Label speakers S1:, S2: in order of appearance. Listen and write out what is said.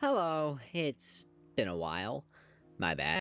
S1: Hello, it's been a while. My bad.